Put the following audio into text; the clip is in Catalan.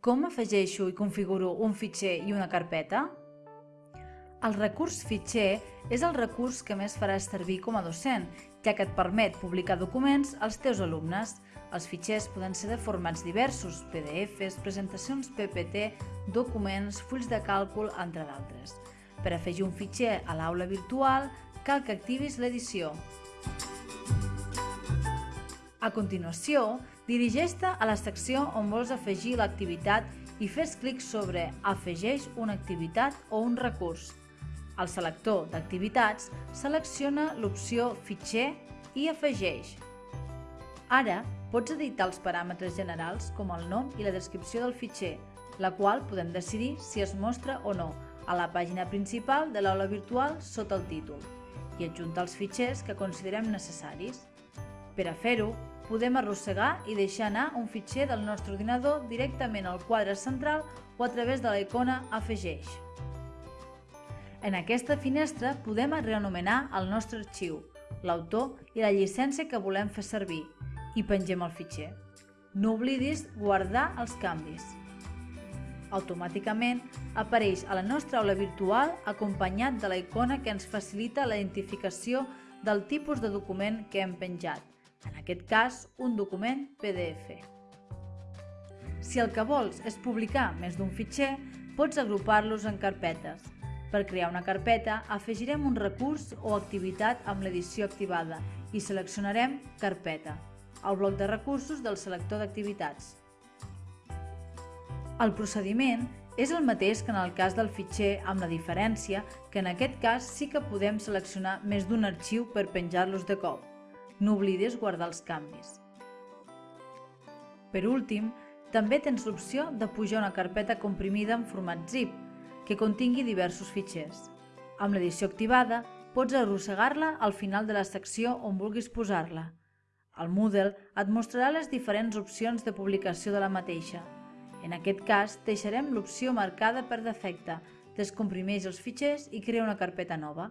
Com afegeixo i configuro un fitxer i una carpeta? El recurs fitxer és el recurs que més faràs servir com a docent, ja que et permet publicar documents als teus alumnes. Els fitxers poden ser de formats diversos, PDFs, presentacions PPT, documents, fulls de càlcul, entre d'altres. Per afegir un fitxer a l'aula virtual, cal que activis l'edició. A continuació, dirigeix-te a la secció on vols afegir l'activitat i fes clic sobre Afegeix una activitat o un recurs. Al selector d'activitats, selecciona l'opció Fitxer i afegeix. Ara, pots editar els paràmetres generals com el nom i la descripció del fitxer, la qual podem decidir si es mostra o no a la pàgina principal de l'aula virtual sota el títol i adjuntar els fitxers que considerem necessaris. Per a fer-ho, podem arrossegar i deixar anar un fitxer del nostre ordinador directament al quadre central o a través de la icona Afegeix. En aquesta finestra podem reanomenar el nostre arxiu, l'autor i la llicència que volem fer servir i pengem el fitxer. No oblidis guardar els canvis. Automàticament apareix a la nostra aula virtual acompanyat de la icona que ens facilita la identificació del tipus de document que hem penjat en aquest cas un document PDF. Si el que vols és publicar més d'un fitxer, pots agrupar-los en carpetes. Per crear una carpeta, afegirem un recurs o activitat amb l'edició activada i seleccionarem Carpeta, al bloc de recursos del selector d'activitats. El procediment és el mateix que en el cas del fitxer amb la diferència que en aquest cas sí que podem seleccionar més d'un arxiu per penjar-los de cop. No oblidis guardar els canvis. Per últim, també tens l'opció de pujar una carpeta comprimida en format zip, que contingui diversos fitxers. Amb l'edició activada, pots arrossegar-la al final de la secció on vulguis posar-la. El Moodle et mostrarà les diferents opcions de publicació de la mateixa. En aquest cas, deixarem l'opció marcada per defecte, descomprimeix els fitxers i crea una carpeta nova.